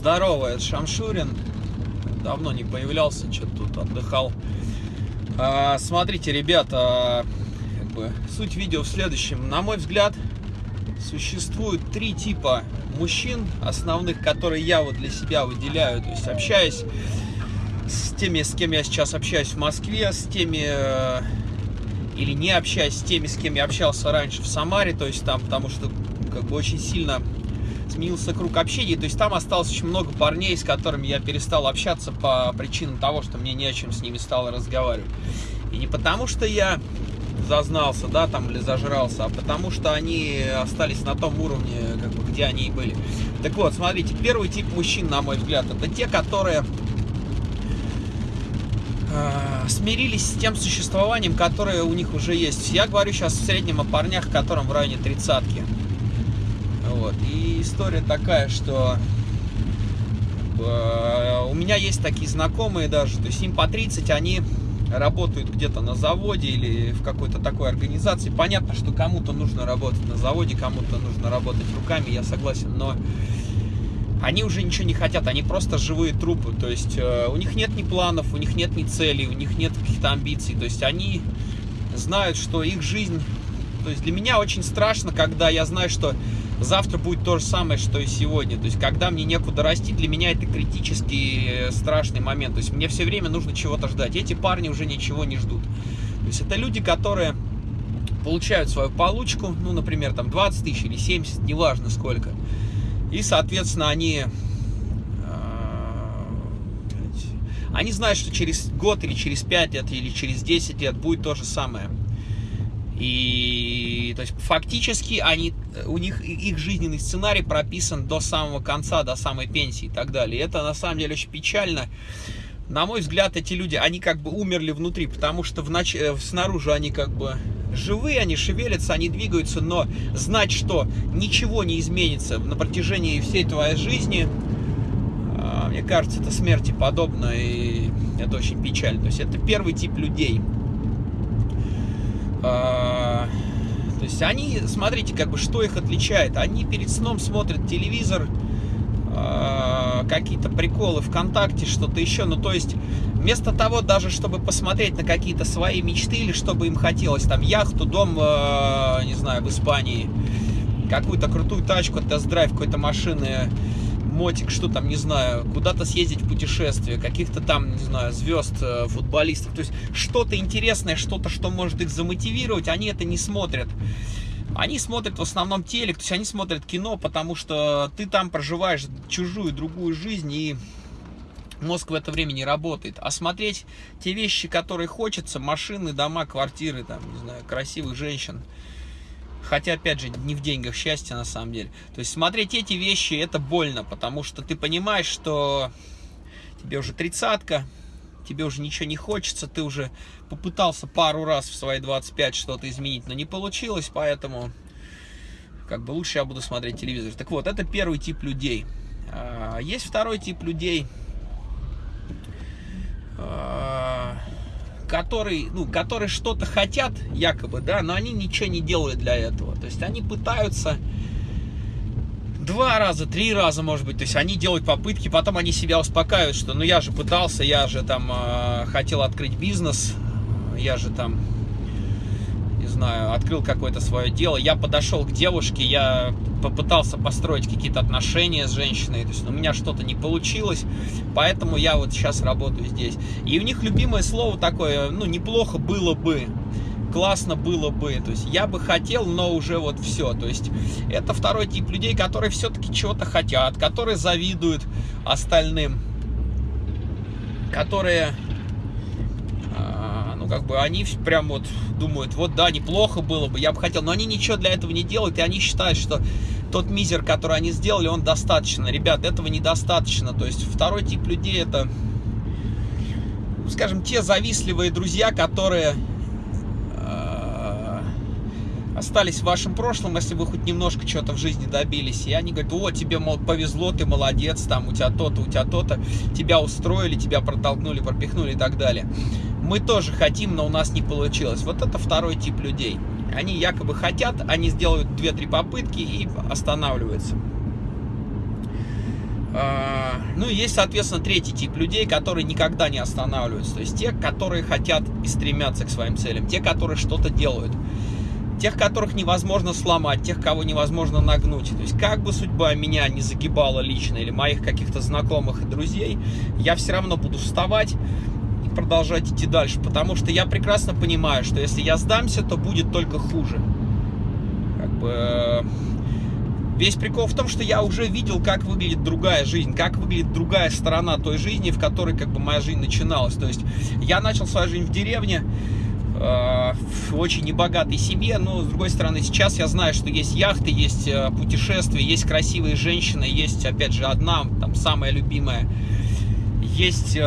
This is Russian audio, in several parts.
Здорово, это Шамшурин. Давно не появлялся, что-то тут отдыхал. А, смотрите, ребята, как бы, суть видео в следующем. На мой взгляд, существует три типа мужчин основных, которые я вот для себя выделяю. То есть общаясь с теми, с кем я сейчас общаюсь в Москве, с теми э, или не общаясь с теми, с кем я общался раньше в Самаре, то есть там, потому что как бы очень сильно сменился круг общения, то есть там осталось очень много парней, с которыми я перестал общаться по причинам того, что мне не о чем с ними стало разговаривать. И не потому, что я зазнался, да, там, или зажрался, а потому что они остались на том уровне, как бы, где они и были. Так вот, смотрите, первый тип мужчин, на мой взгляд, это те, которые э, смирились с тем существованием, которое у них уже есть. Я говорю сейчас в среднем о парнях, которым в районе тридцатки. Вот. И история такая, что э, у меня есть такие знакомые даже, то есть им по 30, они работают где-то на заводе или в какой-то такой организации. Понятно, что кому-то нужно работать на заводе, кому-то нужно работать руками, я согласен, но они уже ничего не хотят, они просто живые трупы, то есть э, у них нет ни планов, у них нет ни целей, у них нет каких-то амбиций, то есть они знают, что их жизнь, то есть для меня очень страшно, когда я знаю, что завтра будет то же самое, что и сегодня. То есть, когда мне некуда расти, для меня это критически э, страшный момент. То есть, мне все время нужно чего-то ждать. Эти парни уже ничего не ждут. То есть, это люди, которые получают свою получку, ну, например, там 20 тысяч или 70, неважно сколько. И, соответственно, они э, они знают, что через год или через 5 лет или через 10 лет будет то же самое. И то есть фактически они, у них их жизненный сценарий прописан до самого конца, до самой пенсии и так далее. И это на самом деле очень печально. На мой взгляд, эти люди, они как бы умерли внутри, потому что в нач... Э, снаружи они как бы живые, они шевелятся, они двигаются, но знать, что ничего не изменится на протяжении всей твоей жизни, а, мне кажется, это смерти подобно, и это очень печально. То есть это первый тип людей – то есть они, смотрите, как бы, что их отличает. Они перед сном смотрят телевизор, а, какие-то приколы ВКонтакте, что-то еще. Ну, то есть, вместо того, даже чтобы посмотреть на какие-то свои мечты или чтобы им хотелось, там, яхту, дом, а, не знаю, в Испании, какую-то крутую тачку, тест-драйв какой-то машины, мотик, что там, не знаю, куда-то съездить в путешествие, каких-то там, не знаю, звезд, э, футболистов. То есть что-то интересное, что-то, что может их замотивировать, они это не смотрят. Они смотрят в основном телек, то есть они смотрят кино, потому что ты там проживаешь чужую, другую жизнь, и мозг в это время не работает. А смотреть те вещи, которые хочется, машины, дома, квартиры, там, не знаю, красивых женщин – Хотя, опять же, не в деньгах счастье на самом деле. То есть смотреть эти вещи, это больно, потому что ты понимаешь, что тебе уже тридцатка, тебе уже ничего не хочется, ты уже попытался пару раз в свои 25 что-то изменить, но не получилось, поэтому как бы лучше я буду смотреть телевизор. Так вот, это первый тип людей. А, есть второй тип людей, а, которые, ну, которые что-то хотят, якобы, да, но они ничего не делают для этого. То есть они пытаются два раза, три раза, может быть, то есть они делают попытки, потом они себя успокаивают, что ну я же пытался, я же там э, хотел открыть бизнес, я же там знаю, открыл какое-то свое дело, я подошел к девушке, я попытался построить какие-то отношения с женщиной, то есть у меня что-то не получилось, поэтому я вот сейчас работаю здесь. И у них любимое слово такое, ну, неплохо было бы, классно было бы, то есть я бы хотел, но уже вот все, то есть это второй тип людей, которые все-таки чего-то хотят, которые завидуют остальным, которые как бы они прям вот думают, вот да, неплохо было бы, я бы хотел, но они ничего для этого не делают, и они считают, что тот мизер, который они сделали, он достаточно. Ребят, этого недостаточно. То есть второй тип людей это, скажем, те завистливые друзья, которые э, остались в вашем прошлом, если вы хоть немножко чего-то в жизни добились. И они говорят, о, тебе мол, повезло, ты молодец, там у тебя то-то, у тебя то-то, тебя устроили, тебя протолкнули, пропихнули и так далее мы тоже хотим, но у нас не получилось. Вот это второй тип людей. Они якобы хотят, они сделают 2-3 попытки и останавливаются. А, Ну и есть, соответственно, третий тип людей, которые никогда не останавливаются. То есть те, которые хотят и стремятся к своим целям, те, которые что-то делают. Тех, которых невозможно сломать, тех, кого невозможно нагнуть. То есть как бы судьба меня не загибала лично или моих каких-то знакомых и друзей, я все равно буду вставать продолжать идти дальше. Потому что я прекрасно понимаю, что если я сдамся, то будет только хуже. Как бы э, Весь прикол в том, что я уже видел, как выглядит другая жизнь, как выглядит другая сторона той жизни, в которой как бы моя жизнь начиналась. То есть я начал свою жизнь в деревне, э, в очень небогатой семье, но с другой стороны сейчас я знаю, что есть яхты, есть э, путешествия, есть красивые женщины, есть опять же одна, там самая любимая, есть...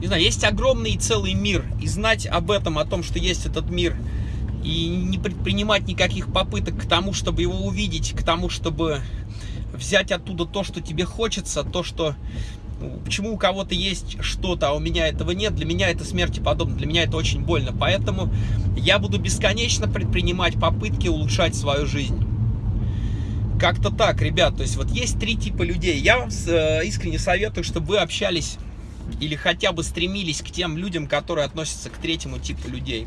Не знаю, есть огромный целый мир, и знать об этом, о том, что есть этот мир – и не предпринимать никаких попыток к тому, чтобы его увидеть, к тому, чтобы взять оттуда то, что тебе хочется, то, что... Почему у кого-то есть что-то, а у меня этого нет, для меня это смерти подобно, для меня это очень больно. Поэтому я буду бесконечно предпринимать попытки улучшать свою жизнь. Как-то так, ребят. То есть вот есть три типа людей. Я вам э, искренне советую, чтобы вы общались или хотя бы стремились к тем людям, которые относятся к третьему типу людей.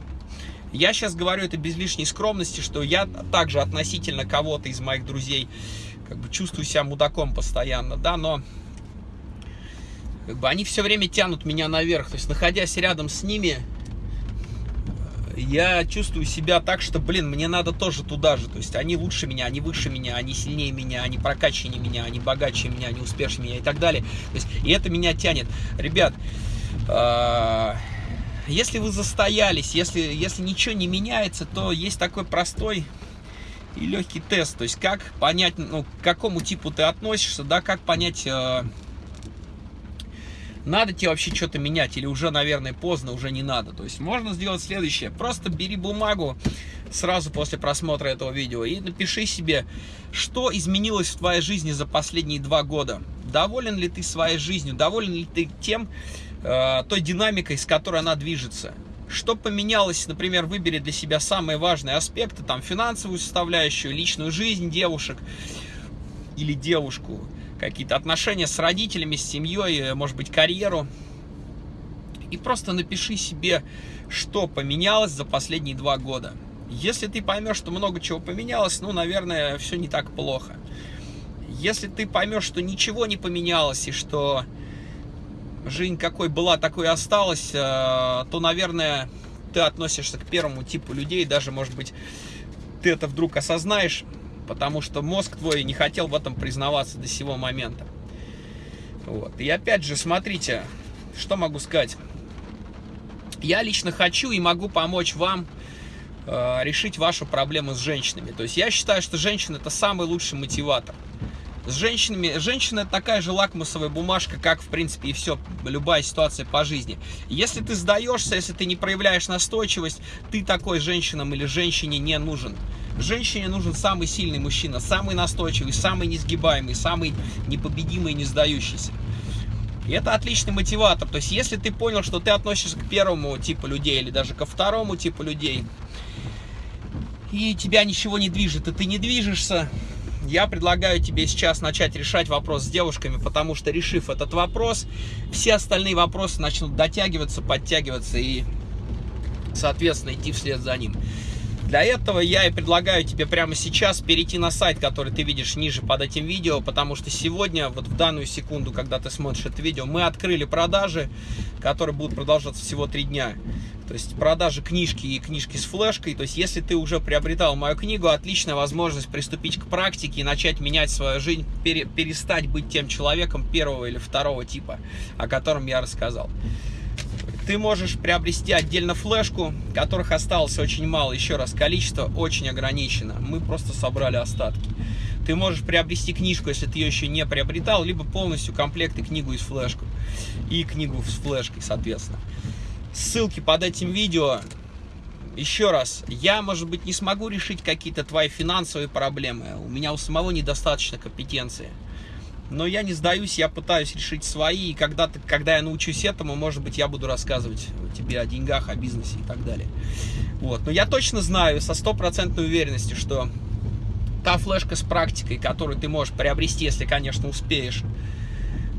Я сейчас говорю это без лишней скромности, что я также относительно кого-то из моих друзей как бы чувствую себя мудаком постоянно, да, но как бы они все время тянут меня наверх. То есть, находясь рядом с ними, я чувствую себя так, что, блин, мне надо тоже туда же. То есть они лучше меня, они выше меня, они сильнее меня, они прокачаннее меня, они богаче меня, они успешнее меня и так далее. То есть, и это меня тянет. Ребят, э если вы застоялись, если, если ничего не меняется, то есть такой простой и легкий тест. То есть как понять, ну, к какому типу ты относишься, да, как понять, э, надо тебе вообще что-то менять или уже, наверное, поздно, уже не надо. То есть можно сделать следующее. Просто бери бумагу сразу после просмотра этого видео и напиши себе, что изменилось в твоей жизни за последние два года. Доволен ли ты своей жизнью, доволен ли ты тем, Э, той динамикой, с которой она движется. Что поменялось, например, выбери для себя самые важные аспекты, там финансовую составляющую, личную жизнь девушек или девушку, какие-то отношения с родителями, с семьей, э, может быть, карьеру. И просто напиши себе, что поменялось за последние два года. Если ты поймешь, что много чего поменялось, ну, наверное, все не так плохо. Если ты поймешь, что ничего не поменялось и что жизнь какой была, такой и осталась, э, то, наверное, ты относишься к первому типу людей, даже, может быть, ты это вдруг осознаешь, потому что мозг твой не хотел в этом признаваться до сего момента. Вот. И опять же, смотрите, что могу сказать. Я лично хочу и могу помочь вам э, решить вашу проблему с женщинами. То есть я считаю, что женщина это самый лучший мотиватор с женщинами, женщина это такая же лакмусовая бумажка, как, в принципе, и все, любая ситуация по жизни. Если ты сдаешься, если ты не проявляешь настойчивость, ты такой женщинам или женщине не нужен. Женщине нужен самый сильный мужчина, самый настойчивый, самый несгибаемый, самый непобедимый не сдающийся. И это отличный мотиватор. То есть, если ты понял, что ты относишься к первому типу людей или даже ко второму типу людей, и тебя ничего не движет, и ты не движешься, я предлагаю тебе сейчас начать решать вопрос с девушками, потому что решив этот вопрос, все остальные вопросы начнут дотягиваться, подтягиваться и, соответственно, идти вслед за ним. Для этого я и предлагаю тебе прямо сейчас перейти на сайт, который ты видишь ниже под этим видео, потому что сегодня, вот в данную секунду, когда ты смотришь это видео, мы открыли продажи, которые будут продолжаться всего три дня. То есть продажи книжки и книжки с флешкой. То есть если ты уже приобретал мою книгу, отличная возможность приступить к практике и начать менять свою жизнь, перестать быть тем человеком первого или второго типа, о котором я рассказал. Ты можешь приобрести отдельно флешку, которых осталось очень мало. Еще раз, количество очень ограничено. Мы просто собрали остатки. Ты можешь приобрести книжку, если ты ее еще не приобретал, либо полностью комплект и книгу из флешку. И книгу с флешкой, соответственно. Ссылки под этим видео. Еще раз, я, может быть, не смогу решить какие-то твои финансовые проблемы. У меня у самого недостаточно компетенции. Но я не сдаюсь, я пытаюсь решить свои, и когда, ты, когда я научусь этому, может быть, я буду рассказывать тебе о деньгах, о бизнесе и так далее. Вот. Но я точно знаю со стопроцентной уверенностью, что та флешка с практикой, которую ты можешь приобрести, если, конечно, успеешь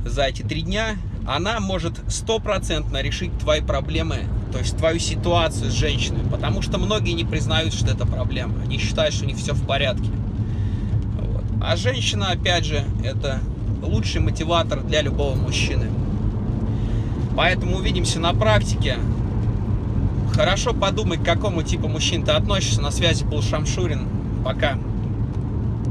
за эти три дня, она может стопроцентно решить твои проблемы, то есть твою ситуацию с женщиной, потому что многие не признают, что это проблема, они считают, что у них все в порядке. Вот. А женщина, опять же, это лучший мотиватор для любого мужчины. Поэтому увидимся на практике. Хорошо подумай, к какому типу мужчин ты относишься. На связи был Шамшурин. Пока.